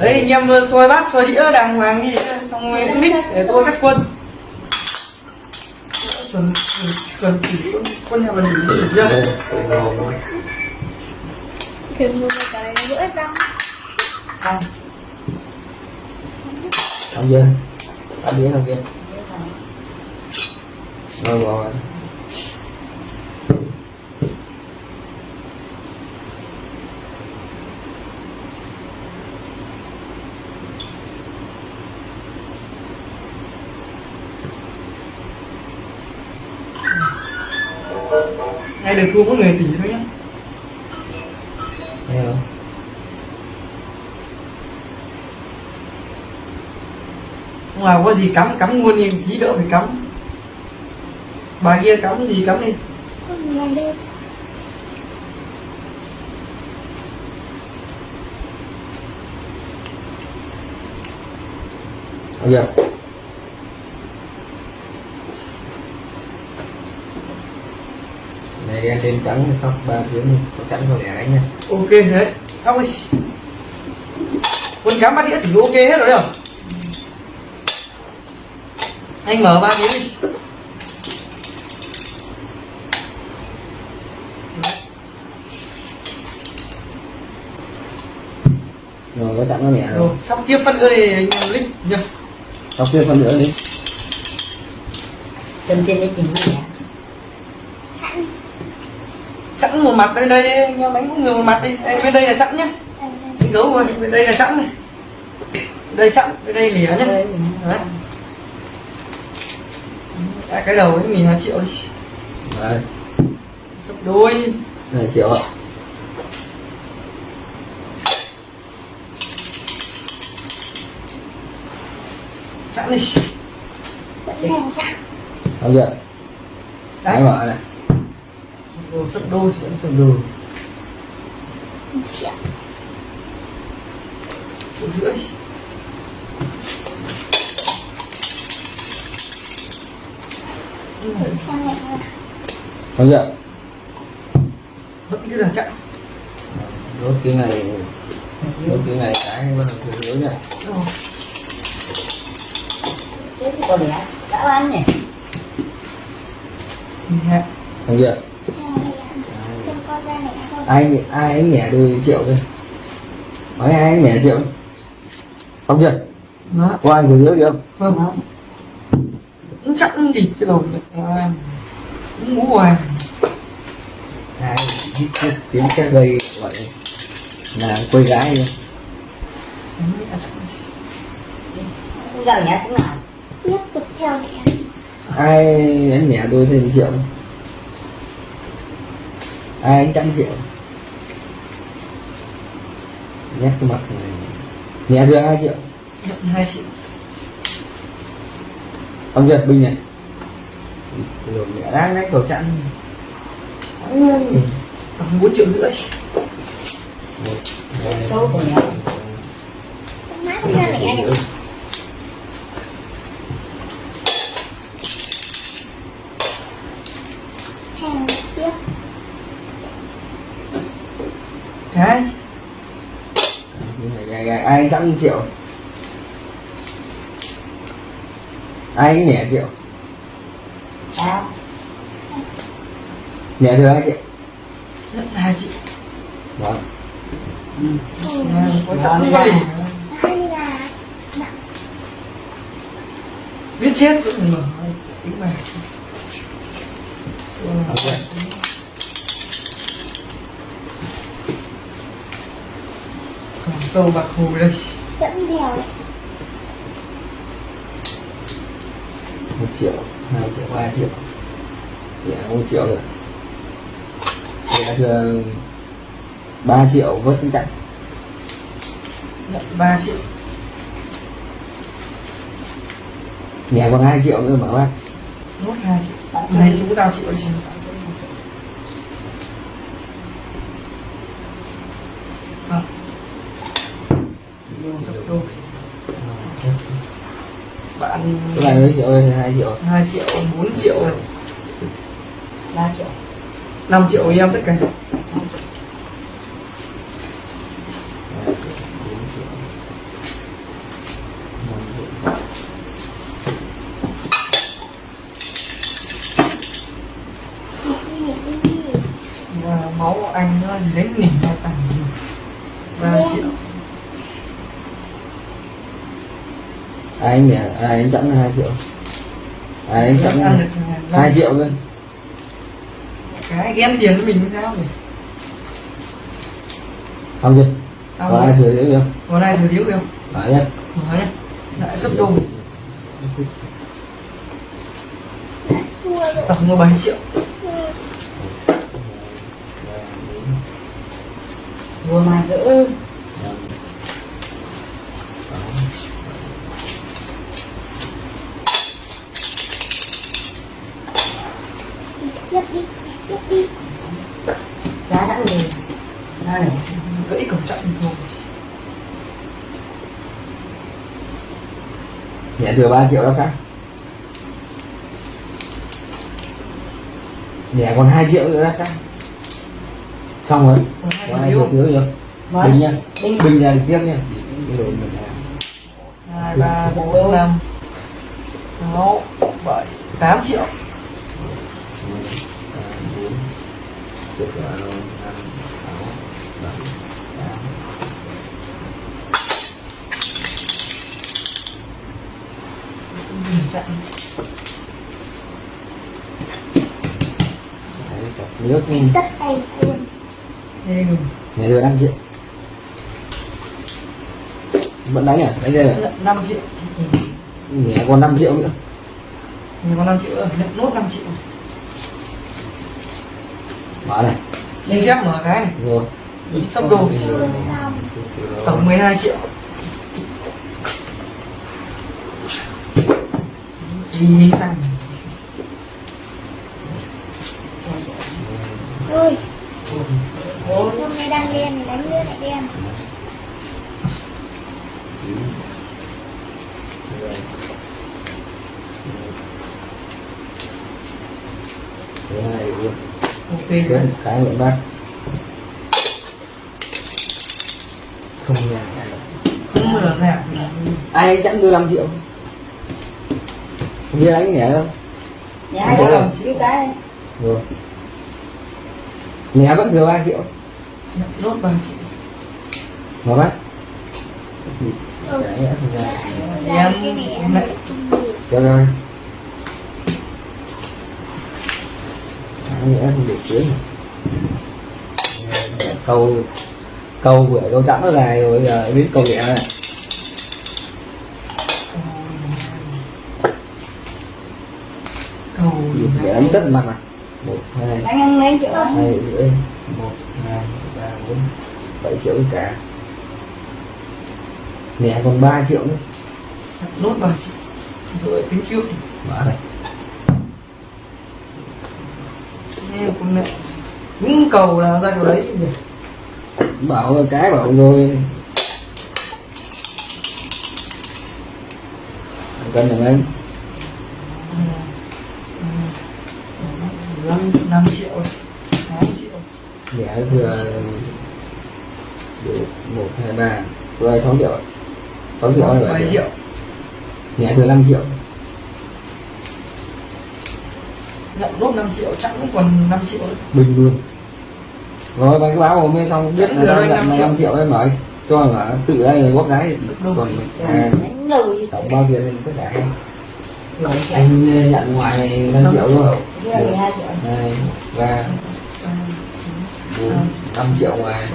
đấy anh em xoay bát xoay đĩa đàng hoàng đi. Xong rồi mix để tôi cắt quân. Chuẩn chuẩn chuẩn chỉ quân quân nhà mình chưa. Đừng mua một cái vỡ răng. À, Ông Duyên Ăn đĩa ông Duyên Rồi rồi ngày được thua mỗi người tỷ thôi nhá Nghe không? không à, có gì cắm cắm luôn đi, tí đỡ phải cắm bà kia cắm gì cắm đi Yeah làm được Ông Duyên này đen trên trắng xong ba tiếng đi Có trắng không? Để đánh nha. Ok đấy. Xong rồi. Quân cắm bát đĩa thì ok hết rồi đấy không? Anh mở ba tiếng đi. Rồi có trắng nó nhẹ rồi sắp tiếp phân nữa thì anh link nhá. Xong kia phân nữa đi. Chân trên tìm gì hả? Sẵn chẵn một mặt đây đây đánh cũng người một mặt đi. Đây, bên đây là chẵn nhá. Đánh dấu rồi bên đây là chẵn này. Đây chẵn bên đây lìa nhá. Đấy. Đấy, cái đầu ấy mình là triệu đi. Đấy. Sắp đôi. Này triệu ạ. Chẵn đi. Đèn sẵn. Ông Duyên Đánh đấy mở này đồ sắp đôi sắp sắp Một triệu triệu rưỡi này là Ông Duyên vẫn cứ là chẵn Đốt cái này Đốt cái này cái bắt đầu từ dưới này. Rồi. Có lẽ đã ăn nhỉ? Nhẹ. Ông Duyên Sang này là Không có ra này không ai ai ấy nhẹ đôi triệu thôi. Nói ai ấy nhẹ triệu không? Chưa? Đó. có ai người dưới được không. Cũng chẵn đi cái đầu này. À, cũng ngủ hoài. Ai tiếng xe gây gọi là quê gái Không giờ nhé cũng nào Tiếp tục theo này ai đánh nhẹ đôi thêm triệu? Ai đánh trăm triệu nhét cái mặt này. Nhẹ đưa hai triệu. Hai triệu. Ông Nhật bình này rồi nhẹ đang đánh cầu chặn bốn triệu rưỡi. Một hai Số của nhé Má ra này này Hàng tiếp cái Gà, gà, ai trăm triệu. Ai nhẹ triệu. Sao? nhẹ đưa hai triệu. Hai triệu. Vâng. Có chẵn có gì Hai là biết chết cũng tính mà ok Còn sâu bạc hồ đây. Dẫn đèo. Một triệu hai triệu ba triệu. Nhẹ một triệu nữa nhẹ đưa ba triệu vớt cái chặn nhận ba triệu. Nhẹ còn hai triệu nữa mở bác. Nốt hai triệu. Này chúng tao triệu gì xong đôi bạn này mấy triệu đây hai triệu. Hai triệu bốn triệu. 3 triệu. 5 triệu em tất cả Hai triệu, bốn triệu. đánh nỉ ra tầm ba triệu ai anh ai chẵn hai triệu. Ai anh chẵn hai triệu. luôn cái ghen tiền với mình sao nhỉ xong chưa? Sao có ai thừa thiếu không? Hôm nay thừa thiếu không? Nói nhé mở nhá lại thua rồi tổng là 7 triệu Vừa mà giữ tiếp đi tiếp đi. Giá sẵn Ra này gãy cổng trận thôi. Nhẹ thừa 3 triệu đó khác. Nhẹ còn 2 triệu nữa đó khác. Xong rồi. Còn hai ai thừa thiếu chưa? Vâng. bình nha. Bình. Được tiếp nha. Cái đồ mình làm hai ba bốn năm sáu bảy tám triệu trận nước tất tay luôn. Nhà đưa 5 triệu vẫn đánh à? Đánh đây à? Năm triệu nhà còn 5 triệu nữa. Mình có 5 triệu nữa. Nhận nốt 5 triệu mở này. Xin phép mở cái này. Rồi. Sắp đồ. Tổng 12 triệu. Gì sang. Hôm nay đang đen đánh nữa lại đen Thứ hai luôn ok cái cái lượng bác. Không nhà không mở ra ai chẵn đưa 5 triệu. Không biết đánh nhẹ đâu. Giá Đúng giá rồi. Cái cái. Rồi. Nhà vẫn thừa 3 triệu. Nốt 3 triệu. Mà bác. Ừ. Nhẽ không ra. cái này em nhẽ không được tiếng câu câu vừa câu chẵn nó dài rồi giờ biết câu nhẹ này. Cầu để đánh tất mặt này một hai triệu hai rưỡi một hai ba bốn bảy triệu cả. Mẹ còn 3 triệu nữa. Nốt 3 triệu rồi tính trước mở này những cầu là ra cầu đấy bảo là cái bảo rồi. Cân được anh năm năm triệu. Sáu triệu. Mẹ thừa được một hai ba. Rồi sáu triệu sáu triệu hay bảy triệu? Mẹ thừa 5 triệu nhận nốt 5 triệu chẳng cũng còn 5 triệu bình luôn rồi bánh báo hôm nay xong biết là đang nhận 5 triệu. 5 triệu. em rồi cho là tự đây góp gái còn mình à, tổng bao tiền mình tất cả anh nhận ngoài 5 triệu luôn. Đây và 4, 5 triệu ngoài.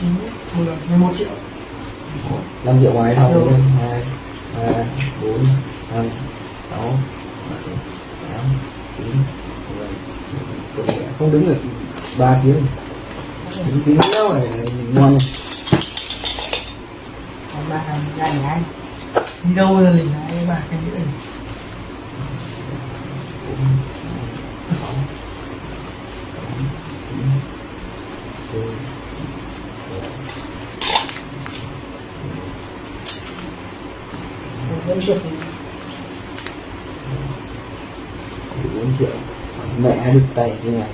9, 10, 11 triệu. 5 triệu ngoài xong 2, 3, 4, 5, 6 không đứng được. Ba tiếng. Đứng tiếng nữa là ngon này ba bà ra nhà anh. Đi đâu rồi lình lại ba cái nữa Thank you. 4 triệu. Mẹ hai đục tay như này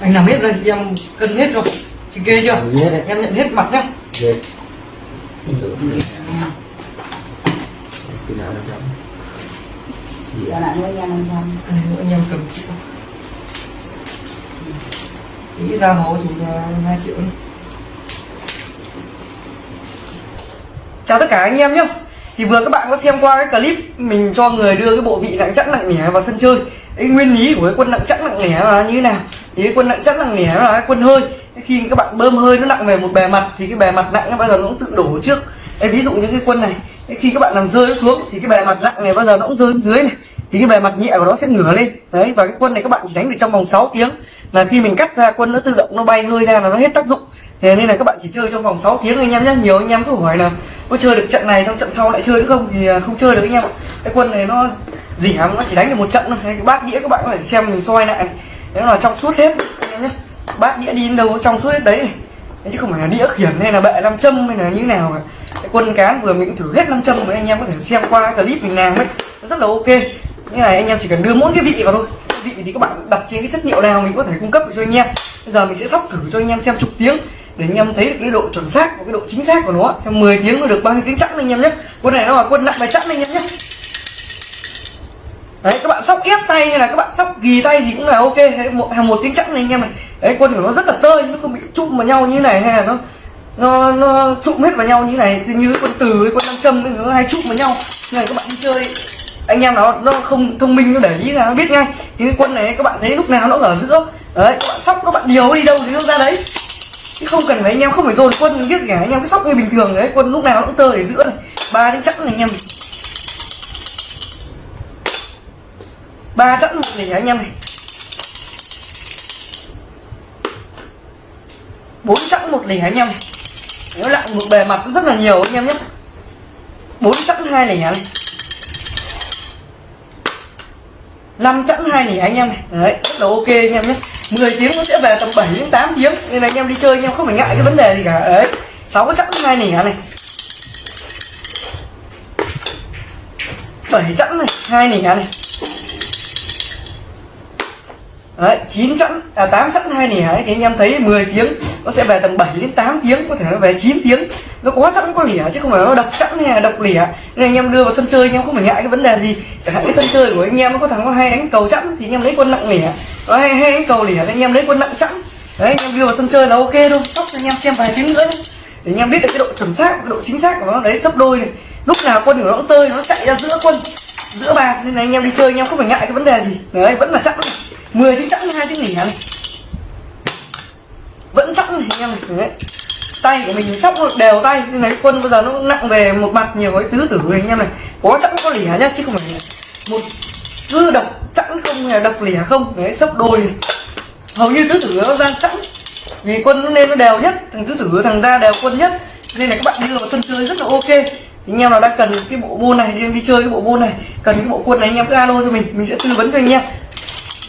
anh làm hết rồi em cân hết rồi chị ghê chưa? Hết em nhận hết mặt nhá. Ghê khi nào năm trăm dạ lại mỗi em năm trăm mỗi em cầm triệu nghĩ ra hố chúng hai triệu nữa. chào tất cả anh em nhé thì vừa các bạn có xem qua cái clip mình cho người đưa cái bộ vị nặng chẵn nặng nhẹ vào sân chơi cái nguyên lý của cái quân nặng chắc nặng nẻ là như thế nào? Thì cái quân nặng chắc nặng nẻ là cái quân hơi. Khi các bạn bơm hơi nó nặng về một bề mặt thì cái bề mặt nặng nó bao giờ nó cũng tự đổ trước. Ê, ví dụ như cái quân này khi các bạn làm rơi xuống thì cái bề mặt nặng này bao giờ nó cũng rơi xuống dưới này. Thì cái bề mặt nhẹ của nó sẽ ngửa lên. Đấy và cái quân này các bạn chỉ đánh được trong vòng 6 tiếng. Là khi mình cắt ra quân nó tự động nó bay hơi ra là nó hết tác dụng. Thế nên là các bạn chỉ chơi trong vòng 6 tiếng anh em nhé nhiều anh em cứ hỏi là có chơi được trận này trong trận sau lại chơi nữa không? Thì à, không chơi được anh em ạ. Cái quân này nó dỉ hẳn nó chỉ đánh được một trận thôi. Cái bát đĩa các bạn có thể xem mình soi lại này. Nếu là trong suốt hết anh em nhé bát đĩa đi đến đâu trong suốt hết đấy này. Đấy, chứ không phải là đĩa khiển hay là bệ nam châm hay là như thế nào cả. Cái quân cán vừa mình thử hết nam châm với anh em có thể xem qua cái clip mình làm ấy. Nó rất là ok. Như này anh em chỉ cần đưa mỗi cái vị vào thôi. Vị thì các bạn đặt trên cái chất liệu nào mình có thể cung cấp được cho anh em. Bây giờ mình sẽ sóc thử cho anh em xem chục tiếng để anh em thấy được cái độ chuẩn xác và cái độ chính xác của nó. Trong 10 tiếng nó được bao nhiêu tiếng chẵn anh em nhé quân này nó là quân nặng bài chẵn anh em nhé đấy, các bạn sóc ép tay hay là các bạn sóc ghi tay gì cũng là ok. Hay một hàng một tiếng chẵn này anh em này đấy, quân của nó rất là tơi, nó không bị chụm vào nhau như này hay là nó nó nó chụm hết vào nhau như này. Như con quân từ với quân nam châm nó hay chụm vào nhau. Như này các bạn đi chơi, anh em nó nó không thông minh, nó để ý là nó biết ngay. Thì cái quân này, các bạn thấy lúc nào nó ở giữa. Đấy, các bạn sóc, các bạn điều đi đâu thì nó ra đấy. Chứ không cần phải, anh em không phải dồn quân biết cả. Anh em cứ sóc như bình thường. Đấy, quân lúc nào nó cũng tơ ở giữa này. Ba tiếng chẵn này, anh em ba chẵn một để anh em này bốn chẵn một lẻ anh em nếu lại một bề mặt rất là nhiều anh em nhé bốn chẵn hai lẻ này năm chẵn hai lẻ anh em này đấy rất là ok anh em nhé 10 tiếng nó sẽ về tầm 7 đến 8 tiếng nên là anh em đi chơi anh em không phải ngại cái vấn đề gì cả đấy sáu chẵn hai nỉ này bảy chẵn này hai nỉ này Đấy, 9 chẵn, à 8 chẵn hai nỉ ấy, thì anh em thấy 10 tiếng nó sẽ về tầm 7 đến 8 tiếng, có thể nó về 9 tiếng. Nó có chẵn có lỉa chứ không phải nó độc chẵn hay là độc lỉa Nên anh em đưa vào sân chơi anh em không phải ngại cái vấn đề gì. Chẳng hạn cái sân chơi của anh em nó có thằng có hay đánh cầu chẵn thì anh em lấy quân nặng lỉa Nó hay hay đánh cầu lỉa thì anh em lấy quân nặng chẵn. Đấy anh em đưa vào sân chơi là ok thôi. Sóc cho anh em xem vài tiếng nữa đấy. Để anh em biết được cái độ chuẩn xác, cái độ chính xác của nó đấy sấp đôi này. Lúc nào quân của nó cũng tơi nó chạy ra giữa quân giữa bàn nên là anh em đi chơi, anh em không phải ngại cái vấn đề gì. Đấy, vẫn là chẵn này. 10 tiếng chẵn hai tiếng nghỉ này vẫn chẵn này anh em này đấy. tay của mình sóc đều tay nên lấy quân bây giờ nó nặng về một mặt nhiều cái tứ tử này, anh em này có chẵn có lẻ nhá, chứ không phải một cứ độc chẵn không là độc lẻ không đấy sốc đôi này. hầu như tứ tử nó ra chẵn vì quân nó nên nó đều nhất, thằng tứ tử thằng ra đều quân nhất nên là các bạn đi vào sân chơi rất là ok anh em nào đang cần cái bộ môn này đi, đi chơi cái bộ môn này cần cái bộ quân này anh em cứ alo cho mình mình sẽ tư vấn cho anh em.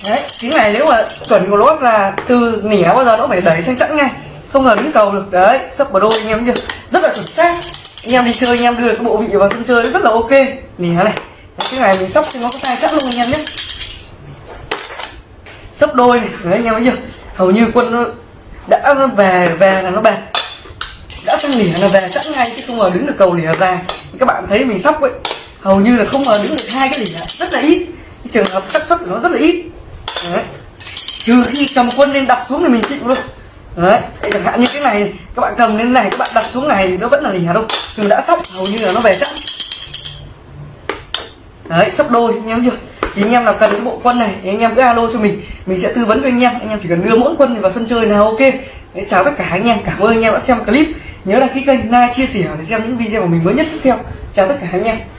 Đấy cái này nếu mà chuẩn của lốt là từ nỉa bao giờ nó phải đẩy sang chẵn ngay không là đứng cầu được. Đấy sấp vào đôi anh em chưa rất là chuẩn xác. Anh em đi chơi anh em đưa cái bộ vị vào sân chơi rất là ok. Nỉa này. Đấy, cái này mình sóc thì nó có sai chắc luôn anh em nhé sấp đôi này. Đấy anh em thấy chưa? Hầu như quân nó đã về về là nó bạc đã sang nỉa là về chẵn ngay chứ không ngờ đứng được cầu nỉa ra các bạn thấy mình sóc vậy hầu như là không ngờ đứng được hai cái nỉa rất là ít. Cái trường hợp xác suất của nó rất là ít. Đấy. trừ khi cầm quân lên đặt xuống thì mình chịu luôn. đấy. Chẳng hạn như cái này các bạn cầm lên này các bạn đặt xuống này thì nó vẫn là lìa đâu. Nhưng đã sóc hầu như là nó về chắc. Đấy sắp đôi anh em chưa? Thì anh em nào cần cái bộ quân này thì anh em cứ alo cho mình. Mình sẽ tư vấn cho anh em. Anh em chỉ cần đưa mỗi quân vào sân chơi là ok. Đấy, chào tất cả anh em. Cảm ơn anh em đã xem clip nhớ đăng ký kênh, like, chia sẻ để xem những video của mình mới nhất tiếp theo. Chào tất cả anh em.